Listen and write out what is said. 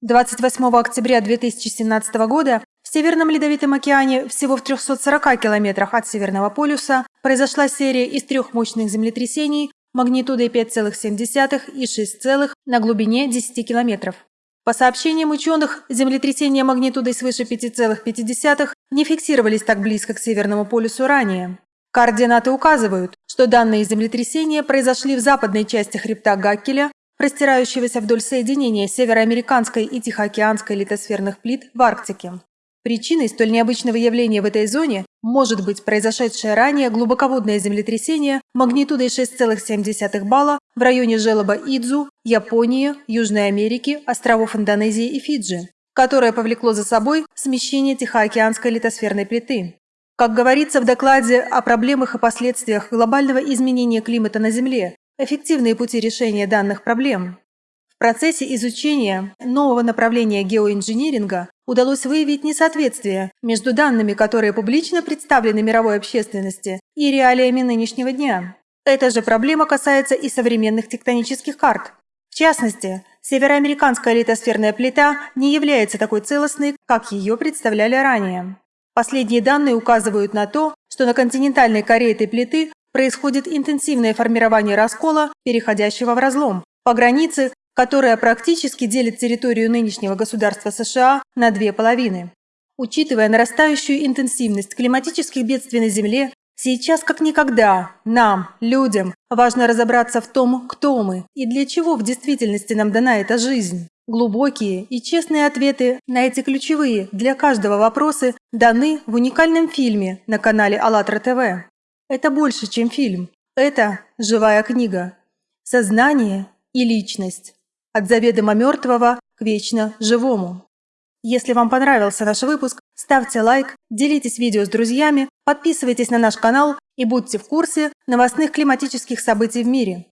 28 октября 2017 года в Северном Ледовитом океане, всего в 340 километрах от Северного полюса, произошла серия из трех мощных землетрясений магнитудой 5,7 и 6, на глубине 10 километров. По сообщениям ученых, землетрясения магнитудой свыше 5,5 не фиксировались так близко к Северному полюсу ранее. Координаты указывают, что данные землетрясения произошли в западной части хребта Гаккеля простирающегося вдоль соединения североамериканской и тихоокеанской литосферных плит в Арктике. Причиной столь необычного явления в этой зоне может быть произошедшее ранее глубоководное землетрясение магнитудой 6,7 балла в районе желоба Идзу, Японии, Южной Америки, островов Индонезии и Фиджи, которое повлекло за собой смещение Тихоокеанской литосферной плиты. Как говорится в докладе о проблемах и последствиях глобального изменения климата на Земле, эффективные пути решения данных проблем. В процессе изучения нового направления геоинжиниринга удалось выявить несоответствие между данными, которые публично представлены мировой общественности, и реалиями нынешнего дня. Эта же проблема касается и современных тектонических карт. В частности, североамериканская литосферная плита не является такой целостной, как ее представляли ранее. Последние данные указывают на то, что на континентальной коре этой плиты происходит интенсивное формирование раскола, переходящего в разлом, по границе, которая практически делит территорию нынешнего государства США на две половины. Учитывая нарастающую интенсивность климатических бедствий на Земле, сейчас как никогда нам, людям, важно разобраться в том, кто мы и для чего в действительности нам дана эта жизнь. Глубокие и честные ответы на эти ключевые для каждого вопросы даны в уникальном фильме на канале АЛЛАТРА ТВ. Это больше, чем фильм. Это живая книга. Сознание и личность. От заведомо мертвого к вечно живому. Если вам понравился наш выпуск, ставьте лайк, делитесь видео с друзьями, подписывайтесь на наш канал и будьте в курсе новостных климатических событий в мире.